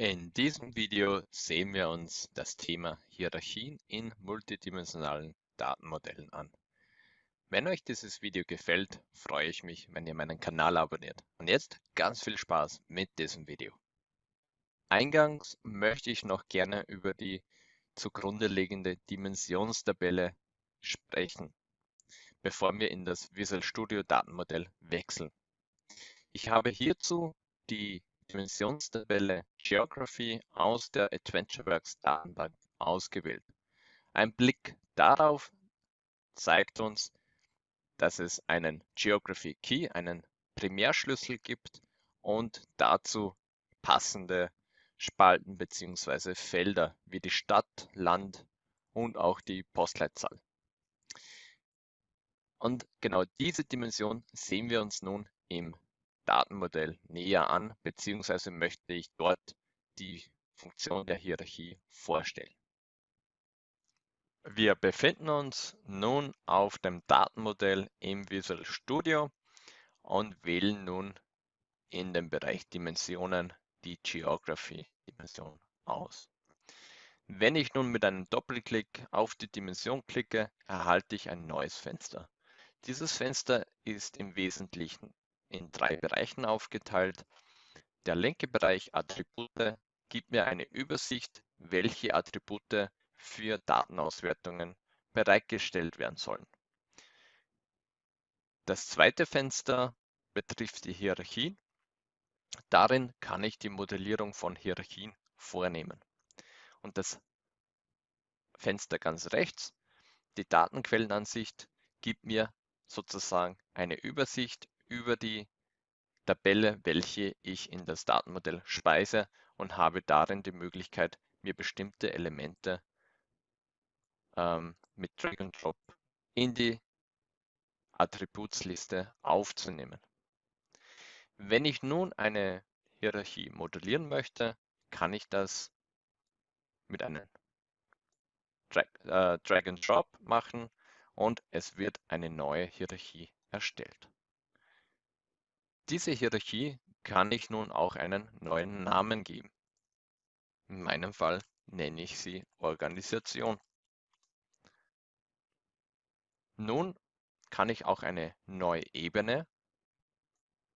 In diesem Video sehen wir uns das Thema Hierarchien in multidimensionalen Datenmodellen an. Wenn euch dieses Video gefällt, freue ich mich, wenn ihr meinen Kanal abonniert. Und jetzt ganz viel Spaß mit diesem Video. Eingangs möchte ich noch gerne über die zugrunde liegende Dimensionstabelle sprechen, bevor wir in das Visual Studio Datenmodell wechseln. Ich habe hierzu die Dimensionstabelle Geography aus der AdventureWorks Datenbank ausgewählt. Ein Blick darauf zeigt uns, dass es einen Geography Key, einen Primärschlüssel gibt und dazu passende Spalten bzw. Felder wie die Stadt, Land und auch die Postleitzahl. Und genau diese Dimension sehen wir uns nun im Datenmodell näher an, beziehungsweise möchte ich dort die Funktion der Hierarchie vorstellen. Wir befinden uns nun auf dem Datenmodell im Visual Studio und wählen nun in dem Bereich Dimensionen die Geography-Dimension aus. Wenn ich nun mit einem Doppelklick auf die Dimension klicke, erhalte ich ein neues Fenster. Dieses Fenster ist im Wesentlichen in drei Bereichen aufgeteilt. Der linke Bereich Attribute gibt mir eine Übersicht, welche Attribute für Datenauswertungen bereitgestellt werden sollen. Das zweite Fenster betrifft die Hierarchien. Darin kann ich die Modellierung von Hierarchien vornehmen. Und das Fenster ganz rechts, die Datenquellenansicht, gibt mir sozusagen eine Übersicht über die Tabelle, welche ich in das Datenmodell speise und habe darin die Möglichkeit, mir bestimmte Elemente ähm, mit Drag and Drop in die Attributsliste aufzunehmen. Wenn ich nun eine Hierarchie modellieren möchte, kann ich das mit einem Drag, äh, Drag and Drop machen und es wird eine neue Hierarchie erstellt. Diese Hierarchie kann ich nun auch einen neuen Namen geben. In meinem Fall nenne ich sie Organisation. Nun kann ich auch eine neue Ebene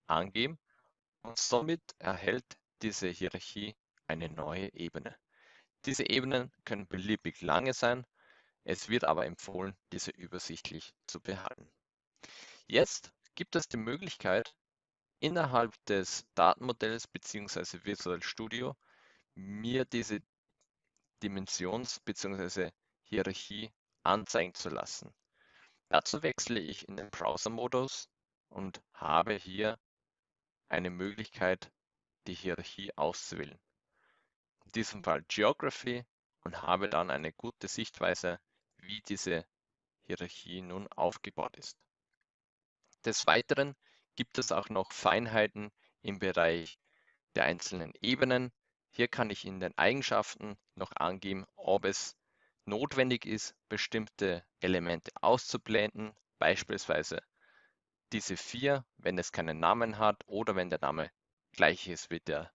angeben und somit erhält diese Hierarchie eine neue Ebene. Diese Ebenen können beliebig lange sein, es wird aber empfohlen, diese übersichtlich zu behalten. Jetzt gibt es die Möglichkeit, innerhalb des Datenmodells bzw. Visual Studio mir diese Dimensions- bzw. Hierarchie anzeigen zu lassen. Dazu wechsle ich in den Browser-Modus und habe hier eine Möglichkeit, die Hierarchie auszuwählen. In diesem Fall Geography und habe dann eine gute Sichtweise, wie diese Hierarchie nun aufgebaut ist. Des Weiteren gibt es auch noch Feinheiten im Bereich der einzelnen Ebenen. Hier kann ich in den Eigenschaften noch angeben, ob es notwendig ist, bestimmte Elemente auszublenden, beispielsweise diese vier, wenn es keinen Namen hat oder wenn der Name gleich ist wie der,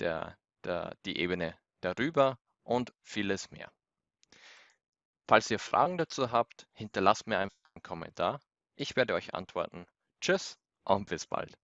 der, der, die Ebene darüber und vieles mehr. Falls ihr Fragen dazu habt, hinterlasst mir einfach einen Kommentar. Ich werde euch antworten. Tschüss und bis bald.